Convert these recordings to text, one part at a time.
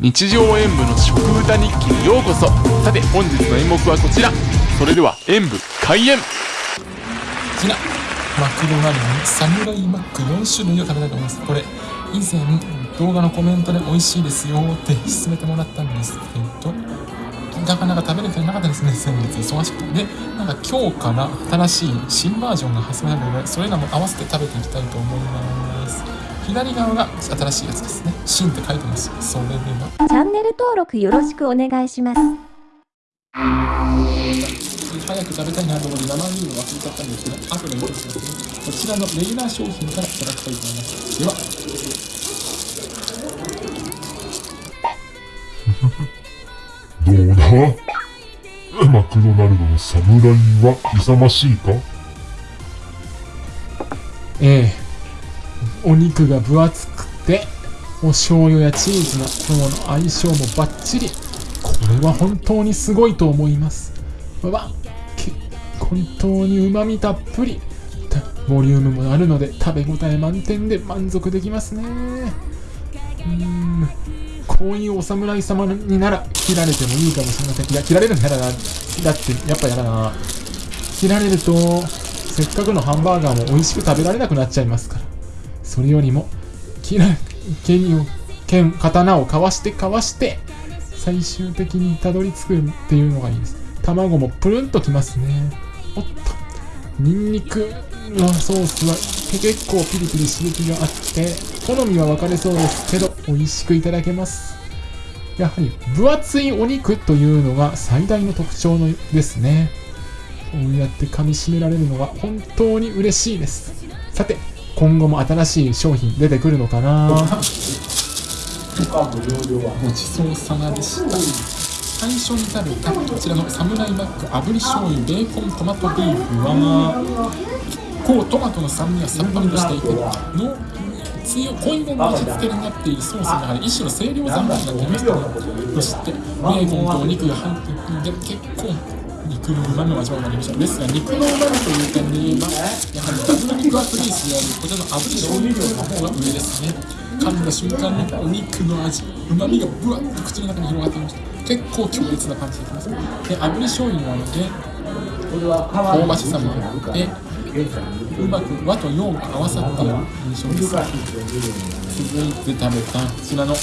日常演舞の食歌日記にようこそ。さて本日の演目はこちら。それでは演舞開演。こちらマクドナルドのサムライマック4種類を食べたいと思います。これ以前動画のコメントで美味しいですよって勧めてもらったんですけどなかなか食べれてなかったですね先月忙しくて。でなんか今日から新しい新バージョンが発売されるのでそれらも合わせて食べていきたいと思います。左側が新しいやつですね。新って書いてます。それでは。チャンネル登録よろしくお願いします。早く食べたいなと思って生ビールを忘れちゃったんですけど後で戻しますねこちらのレギュラー商品からいただきたいと思います。では。どうだ？マクドナルドの侍は勇ましいか？ええお肉が分厚くてお醤油やチーズのとの相性もバッチリ。これは本当にすごいと思います。わ本当にうまみたっぷり。ボリュームもあるので食べ応え満点で満足できますね。うーん。こういうお侍様になら切られてもいいかもしれません。いや切られるの嫌だな。だってやっぱ嫌だな。切られるとせっかくのハンバーガーも美味しく食べられなくなっちゃいますから。それよりも切ら剣を剣刀をかわしてかわして最終的にたどり着くっていうのがいいです。卵もプルンときますね。おっと。ニンニクのソースは結構ピリピリ刺激があって好みは分かれそうですけど美味しくいただけます。やはり分厚いお肉というのが最大の特徴のですね。こうやって噛み締められるのは本当に嬉しいです。さて今後も新しい商品出てくるのかな？ごちそうさまでした。最初に食べたこちらのサムライマック炙り醤油ベーコントマトビーフは結構トマトの酸味がさっぱりとしていての強い濃いめの味付けになっているソースがやはり一種の清涼三昧になっていましたねそしてベーコンとお肉が入っているので結構肉の旨味を味わうようになりました。ですが肉の旨味という点で言えばやはりダブル肉厚ベースであるこちらの炙り醤油量の方が上ですね。噛んだ瞬間にお肉の味旨味がぶわっと口の中に広がっていました。結構強烈な感じできますで炙り醤油なので香ばしさもあってうまく和と洋が合わさっている印象です。続いて食べたこちらの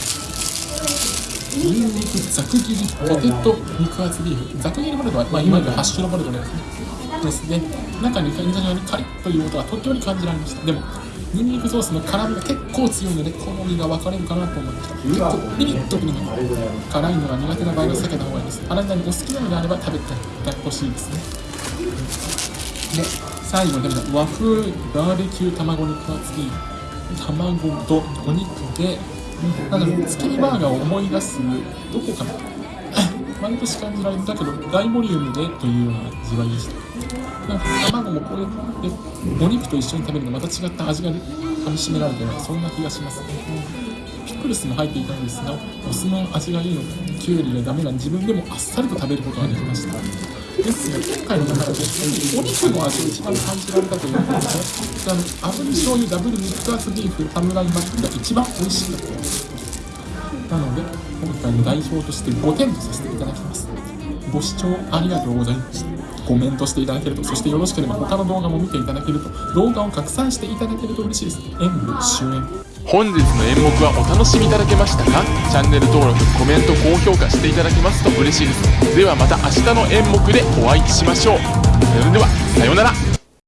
ニンニクざく切りポテト肉厚ビーフざく切りポテトは、まあ、いわゆるハッシュドポテトですねですね中に感じのようにカリッという音が時折感じられましたでもニンニクソースの辛みが結構強いので好みが分かれるかなと思いました結構ピリッとくるのが辛いのが苦手な場合は避けた方がいいです。あなたにお好きなのであれば食べてほしいです。ねで最後に食べた和風バーベキュー卵肉厚ビーフ卵とお肉でなんか月見バーガーを思い出すどこかな毎年感じられるだけど大ボリュームでというような味わいでしたなんか卵もこれでお肉と一緒に食べるのまた違った味が噛みしめられてるそんな気がしますねピクルスも入っていたんですがお酢の味がいいのかきゅうりがダメな自分でもあっさりと食べることができましたですが今回の中でお肉の味を一番感じられたということであの炙り醤油ダブル肉厚ビーフサムライマックが一番美味しかったですなので今回の代表として5点とさせていただきます。ご視聴ありがとうございました。コメントしていただけるとそしてよろしければ他の動画も見ていただけると動画を拡散していただけると嬉しいです。演舞終演。本日の演目はお楽しみいただけましたか？チャンネル登録コメント高評価していただけますと嬉しいです。ではまた明日の演目でお会いしましょう。それではさようなら。